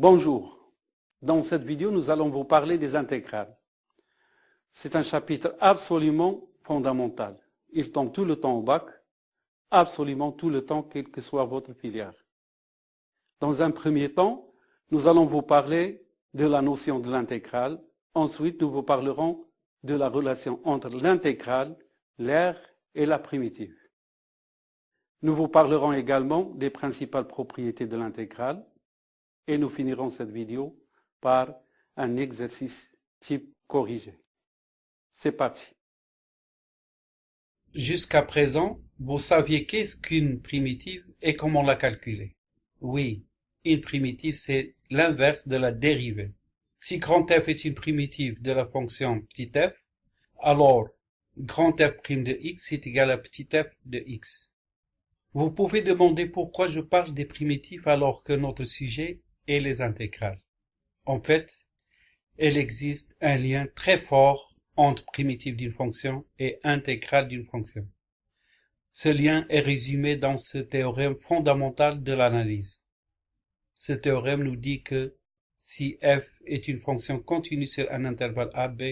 Bonjour. Dans cette vidéo, nous allons vous parler des intégrales. C'est un chapitre absolument fondamental. Il tombe tout le temps au bac, absolument tout le temps, quelle que soit votre filière. Dans un premier temps, nous allons vous parler de la notion de l'intégrale. Ensuite, nous vous parlerons de la relation entre l'intégrale, l'air et la primitive. Nous vous parlerons également des principales propriétés de l'intégrale et nous finirons cette vidéo par un exercice type corrigé. C'est parti. Jusqu'à présent, vous saviez qu'est-ce qu'une primitive et comment la calculer. Oui, une primitive c'est l'inverse de la dérivée. Si grand f est une primitive de la fonction petit f, alors grand f' de x est égal à petit f de x. Vous pouvez demander pourquoi je parle des primitives alors que notre sujet est les intégrales. En fait, il existe un lien très fort entre primitive d'une fonction et intégrale d'une fonction. Ce lien est résumé dans ce théorème fondamental de l'analyse. Ce théorème nous dit que si f est une fonction continue sur un intervalle AB,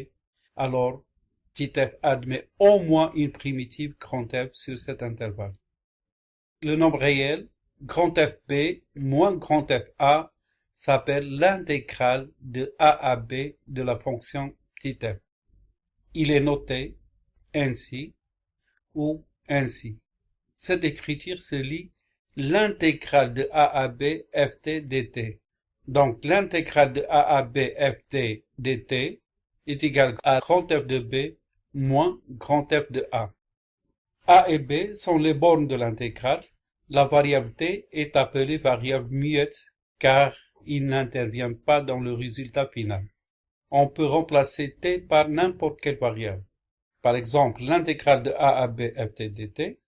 alors petit f admet au moins une primitive F sur cet intervalle le nombre réel, FB moins FA, s'appelle l'intégrale de A à B de la fonction petit f. Il est noté ainsi ou ainsi. Cette écriture se lit l'intégrale de A à B ft dt. Donc l'intégrale de A à B ft dt est égale à grand F de B moins grand F de A. A et B sont les bornes de l'intégrale. La variable t est appelée variable muette car il n'intervient pas dans le résultat final. On peut remplacer t par n'importe quelle variable. Par exemple, l'intégrale de a à b ft dt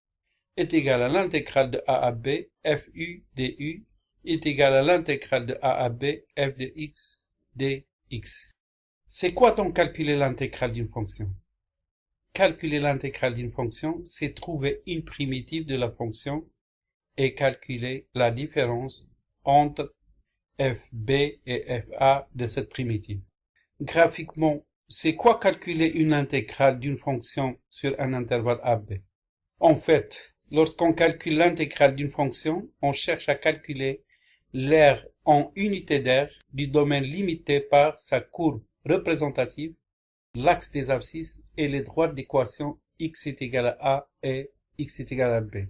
est égale à l'intégrale de a à b fu du est égale à l'intégrale de a à b f de x dx. C'est quoi donc calculer l'intégrale d'une fonction? Calculer l'intégrale d'une fonction, c'est trouver une primitive de la fonction et calculer la différence entre fb et fa de cette primitive. Graphiquement, c'est quoi calculer une intégrale d'une fonction sur un intervalle AB En fait, lorsqu'on calcule l'intégrale d'une fonction, on cherche à calculer l'aire en unité d'air du domaine limité par sa courbe représentative l'axe des abscisses et les droites d'équation x est égal à a et x est égal à b.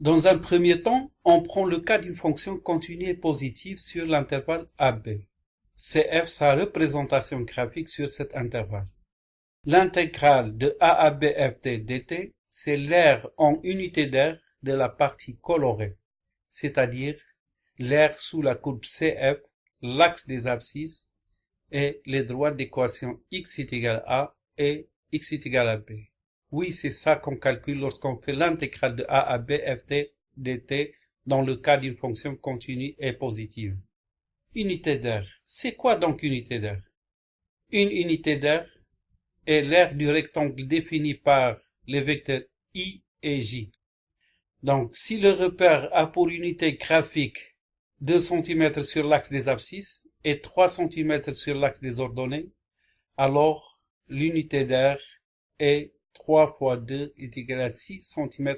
Dans un premier temps, on prend le cas d'une fonction continue et positive sur l'intervalle AB. CF sa représentation graphique sur cet intervalle. L'intégrale de a à b ft dt, c'est l'aire en unité d'air de la partie colorée, c'est-à-dire l'aire sous la courbe CF, l'axe des abscisses et les droites d'équation x est égal à et x est égal à b. Oui, c'est ça qu'on calcule lorsqu'on fait l'intégrale de a à b ft dt dans le cas d'une fonction continue et positive. Unité d'air. C'est quoi donc unité d'air? Une unité d'air est l'aire du rectangle défini par les vecteurs i et j. Donc, si le repère a pour unité graphique 2 cm sur l'axe des abscisses et 3 cm sur l'axe des ordonnées, alors l'unité d'air est 3 fois 2 est égal à 6 cm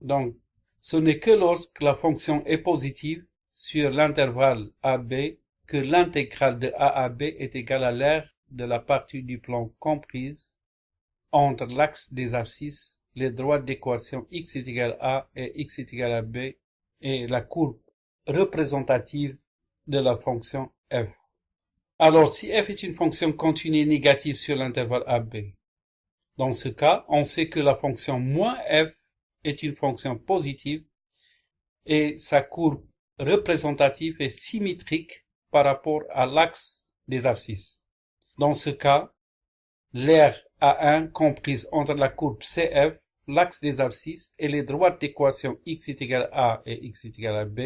Donc, ce n'est que lorsque la fonction est positive sur l'intervalle AB que l'intégrale de A à B est égale à l'aire de la partie du plan comprise entre l'axe des abscisses, les droites d'équation x est égal à A et x est égal à B et la courbe représentative de la fonction f. Alors, si f est une fonction continue négative sur l'intervalle AB, dans ce cas, on sait que la fonction moins f est une fonction positive et sa courbe représentative est symétrique par rapport à l'axe des abscisses. Dans ce cas, l'aire A1 comprise entre la courbe CF, l'axe des abscisses et les droites d'équation x est égal à A et x est égal à B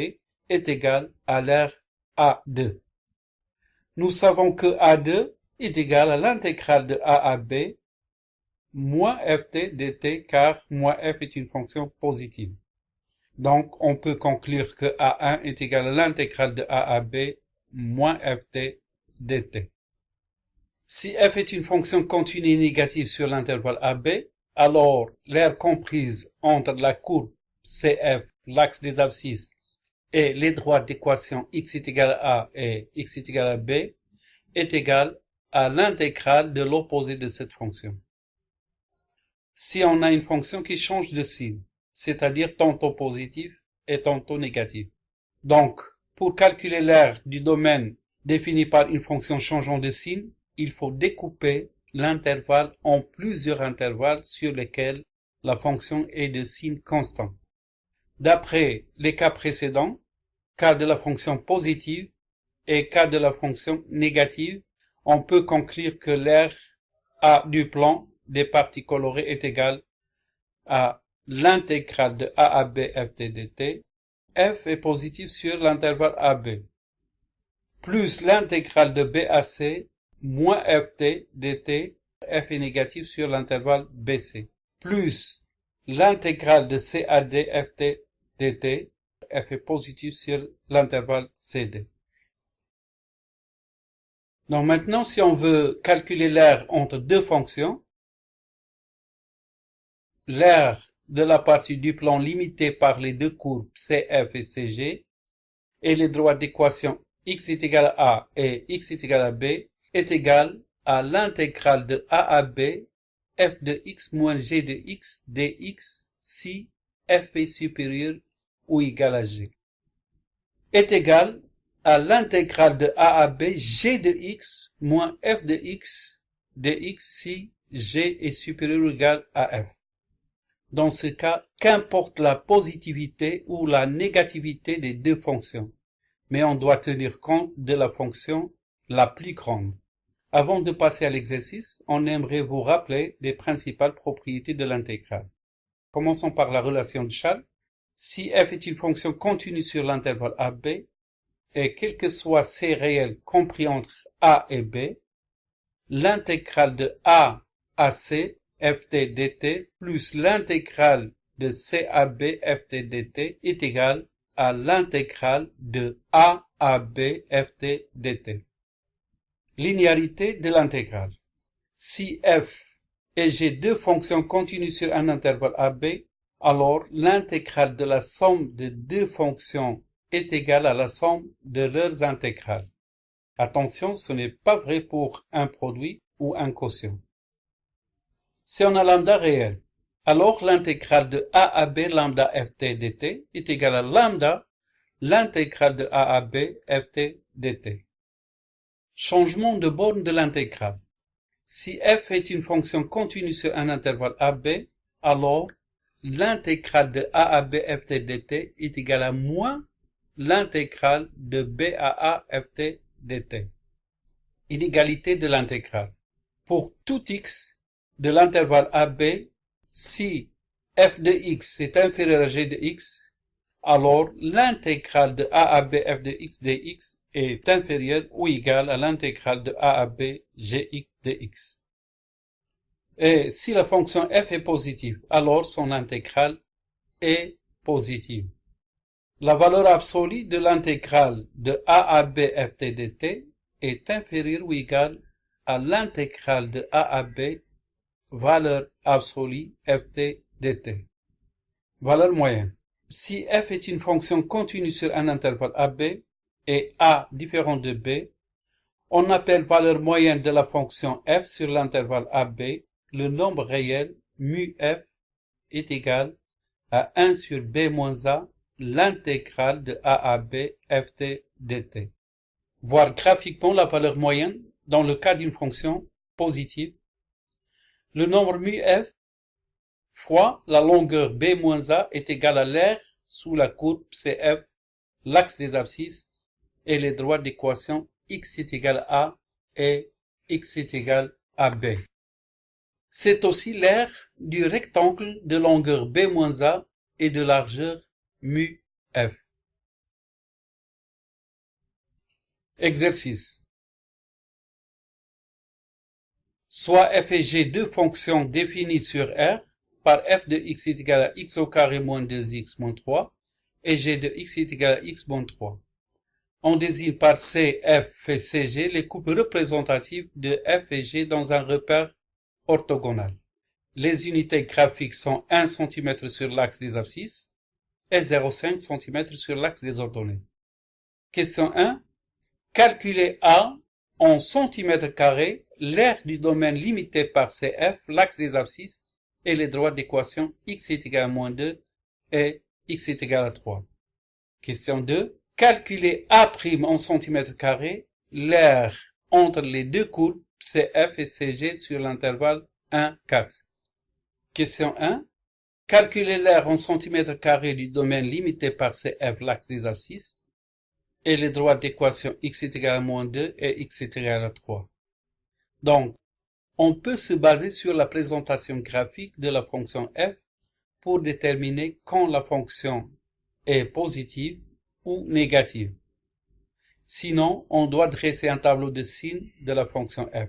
est égale à l'aire A2. Nous savons que A2 est égal à l'intégrale de A à B moins ft dt car moins f est une fonction positive. Donc, on peut conclure que a1 est égal à l'intégrale de a à b moins ft dt. Si f est une fonction continue négative sur l'intervalle AB, alors l'aire comprise entre la courbe CF, l'axe des abscisses, et les droits d'équation x est égal à a et x est égal à b est égale à l'intégrale de l'opposé de cette fonction. Si on a une fonction qui change de signe, c'est-à-dire tantôt positif et tantôt négatif. Donc, pour calculer l'aire du domaine défini par une fonction changeant de signe, il faut découper l'intervalle en plusieurs intervalles sur lesquels la fonction est de signe constant. D'après les cas précédents, cas de la fonction positive et cas de la fonction négative, on peut conclure que l'aire A du plan des parties colorées est égal à l'intégrale de A à B f dt. f est positif sur l'intervalle AB, plus l'intégrale de B à C moins ft dt, f est négatif sur l'intervalle BC, plus l'intégrale de C à D ft dt, f est positif sur l'intervalle CD. Donc maintenant, si on veut calculer l'aire entre deux fonctions, l'aire de la partie du plan limitée par les deux courbes CF et CG et les droits d'équation x est égal à a et x est égal à b est égal à l'intégrale de a à b f de x moins g de x dx si f est supérieur ou égal à g est égal à l'intégrale de a à b g de x moins f de x dx si g est supérieur ou égal à f. Dans ce cas, qu'importe la positivité ou la négativité des deux fonctions, mais on doit tenir compte de la fonction la plus grande. Avant de passer à l'exercice, on aimerait vous rappeler les principales propriétés de l'intégrale. Commençons par la relation de Charles. Si f est une fonction continue sur l'intervalle AB, et quel que soit c réels compris entre a et b, l'intégrale de a à c ft dt plus l'intégrale de c à b ft dt est égale à l'intégrale de a à b ft dt. Linéarité de l'intégrale. Si f et g deux fonctions continues sur un intervalle AB, alors l'intégrale de la somme de deux fonctions est égale à la somme de leurs intégrales. Attention, ce n'est pas vrai pour un produit ou un quotient. On a lambda réel, alors l'intégrale de a à b lambda ft dt est égale à lambda l'intégrale de a à b ft dt. Changement de borne de l'intégrale. Si f est une fonction continue sur un intervalle AB, alors l'intégrale de a à b ft dt est égale à moins l'intégrale de b à a ft dt. Inégalité de l'intégrale. Pour tout x de l'intervalle AB, si f de x est inférieur à g de x, alors l'intégrale de a à b f de x dx est inférieure ou égale à l'intégrale de a à b gx dx. Et si la fonction f est positive, alors son intégrale est positive. La valeur absolue de l'intégrale de a à b ft dt est inférieure ou égale à l'intégrale de a à valeur absolue ft dt. Valeur moyenne. Si f est une fonction continue sur un intervalle AB et a différent de b, on appelle valeur moyenne de la fonction f sur l'intervalle AB le nombre réel mu f est égal à 1 sur b moins a l'intégrale de a à b ft dt. Voir graphiquement la valeur moyenne dans le cas d'une fonction positive. Le nombre mu f fois la longueur b moins a est égal à l'aire sous la courbe cf, l'axe des abscisses et les droits d'équation x est égal à et x est égal à b. C'est aussi l'aire du rectangle de longueur b moins a et de largeur mu f. Exercice. Soit f et g deux fonctions définies sur R par f de x est égal à x au carré moins 2x moins 3 et g de x est égal à x moins 3. On désigne par C, F et CG les coupes représentatives de F et G dans un repère orthogonal. Les unités graphiques sont 1 cm sur l'axe des abscisses et 0,5 cm sur l'axe des ordonnées. Question 1. Calculez A en centimètres carrés l'aire du domaine limité par CF, l'axe des abscisses et les droits d'équation x est égal à moins 2 et x est égal à 3. Question 2. Calculez A' en centimètres carrés l'aire entre les deux courbes CF et CG sur l'intervalle 1, 4. Question 1. Calculez l'aire en centimètres carrés du domaine limité par CF, l'axe des abscisses, et les droits d'équation x est égal à moins 2 et x est égal à 3. Donc, on peut se baser sur la présentation graphique de la fonction f pour déterminer quand la fonction est positive ou négative. Sinon, on doit dresser un tableau de signes de la fonction f.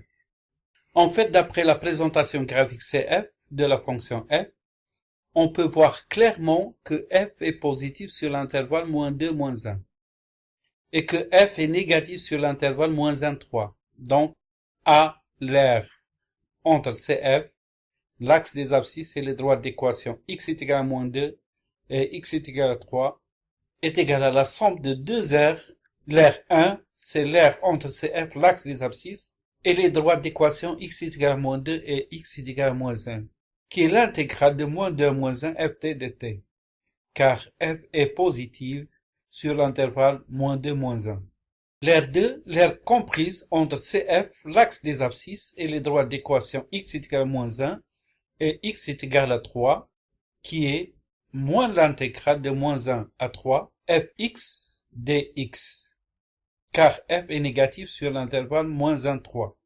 En fait, d'après la présentation graphique CF de la fonction f, on peut voir clairement que f est positif sur l'intervalle moins 2, moins 1, et que f est négatif sur l'intervalle moins 1, 3. Donc, A, l'air entre CF, l'axe des abscisses et les droits d'équation x est égal à moins 2 et x est égal à 3 est égal à la somme de deux aires. L'air 1, c'est l'air entre CF, l'axe des abscisses, et les droits d'équation x est égal à moins 2 et x est égal à moins 1, qui est l'intégrale de moins 2 à moins 1 ft de t, car f est positive sur l'intervalle moins 2 moins 1. L'aire 2, l'aire comprise entre CF, l'axe des abscisses, et les droits d'équation x est égal à moins 1 et x est égal à 3, qui est moins l'intégrale de moins 1 à 3 fx dx, car f est négatif sur l'intervalle moins 1, 3.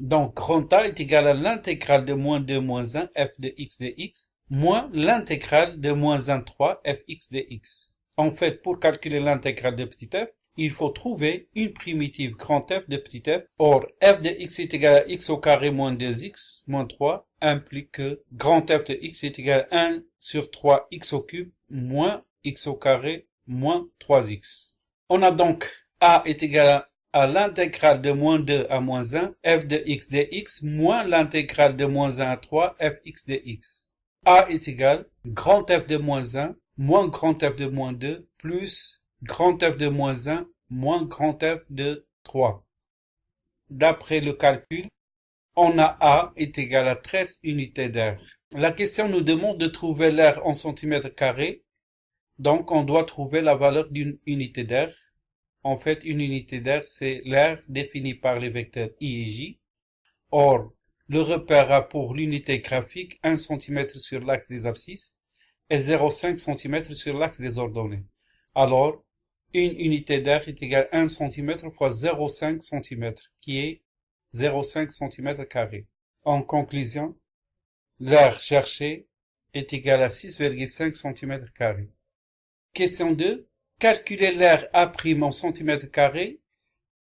Donc, grand A est égal à l'intégrale de moins 2 moins 1 f de x dx, moins l'intégrale de moins 1, 3 fx dx. En fait, pour calculer l'intégrale de petit f, il faut trouver une primitive grand F de petit f. Or, f de x est égal à x au carré moins 2x moins 3 implique que grand F de x est égal à 1 sur 3 x au cube moins x au carré moins 3x. On a donc a est égal à, l'intégrale de moins 2 à moins 1 f de x dx moins l'intégrale de moins 1 à 3 fx dx. a est égal grand F de moins 1 moins grand F de moins 2 plus grand F de moins 1 moins grand F de 3. D'après le calcul, on a A est égal à 13 unités d'air. La question nous demande de trouver l'air en centimètres carrés, donc on doit trouver la valeur d'une unité d'air. En fait, une unité d'air, c'est l'air défini par les vecteurs I et J. Or, le repère a pour l'unité graphique 1 cm sur l'axe des abscisses et 0,5 cm sur l'axe des ordonnées. Alors, une unité d'air est égale à 1 cm fois 0,5 cm, qui est 0,5 cm carré. En conclusion, l'air cherché est égal à 6,5 cm carré. Question 2. Calculer l'air A' en cm carré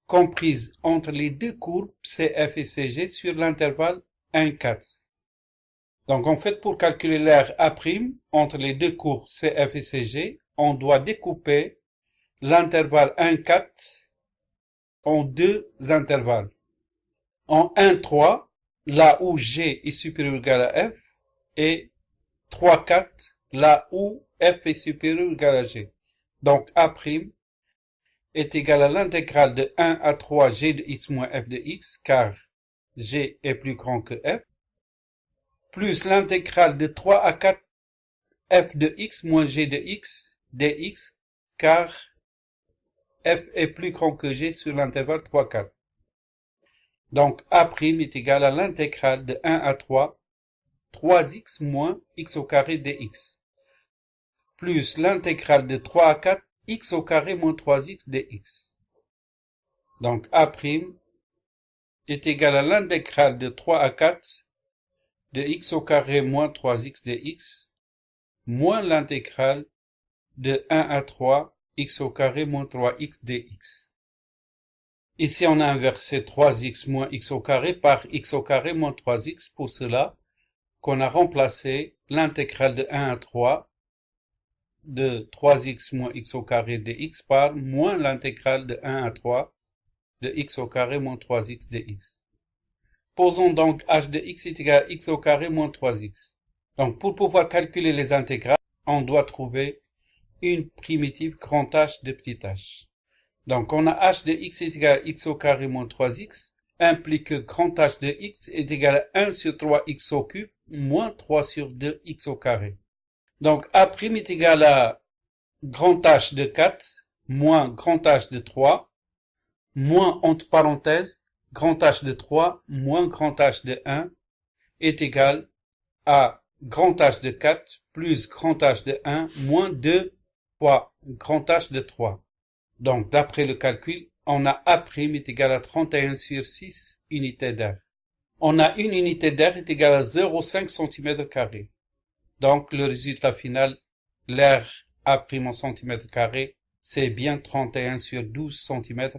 comprise entre les deux courbes CF et CG sur l'intervalle 1, 4. Donc en fait, pour calculer l'air A' entre les deux courbes CF et CG, on doit découper l'intervalle 1, 4 en deux intervalles. En 1, 3, là où G est supérieur ou égal à F, et 3, 4, là où F est supérieur ou égal à G. Donc A' est égal à l'intégrale de 1 à 3 G de x moins F de x, car G est plus grand que F, plus l'intégrale de 3 à 4 F de x moins G de x dx, car f est plus grand que g sur l'intervalle 3, 4. Donc A' est égal à l'intégrale de 1 à 3, 3x moins x au carré dx, plus l'intégrale de 3 à 4, x au carré moins 3x dx. Donc A' est égal à l'intégrale de 3 à 4 de x au carré moins 3x dx, moins l'intégrale de 1 à 3 x au carré moins 3x dx. Ici, on a inversé 3x moins x au carré par x au carré moins 3x pour cela qu'on a remplacé l'intégrale de 1 à 3 de 3x moins x au carré de x par moins l'intégrale de 1 à 3 de x au carré moins 3x de x. Posons donc h de x est égal à x au carré moins 3x. Donc pour pouvoir calculer les intégrales, on doit trouver une primitive grand H de petit h. Donc on a h de x est égal à x au carré moins 3x, implique que grand H de x est égal à 1 sur 3x au cube moins 3 sur 2x au carré. Donc A' est égal à grand H de 4 moins grand H de 3 moins entre parenthèses grand H de 3 moins grand H de 1 est égal à grand H de 4 plus grand H de 1 moins 2 fois grand H de 3. Donc d'après le calcul, on a A' est égal à 31 sur 6 unités d'air. On a une unité d'air est égale à 0,5 cm Donc le résultat final, l'air A' en carré, c'est bien 31 sur 12 cm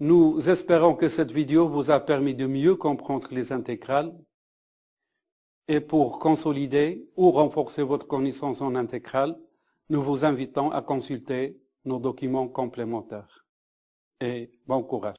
Nous espérons que cette vidéo vous a permis de mieux comprendre les intégrales et pour consolider ou renforcer votre connaissance en intégrale, nous vous invitons à consulter nos documents complémentaires. Et bon courage.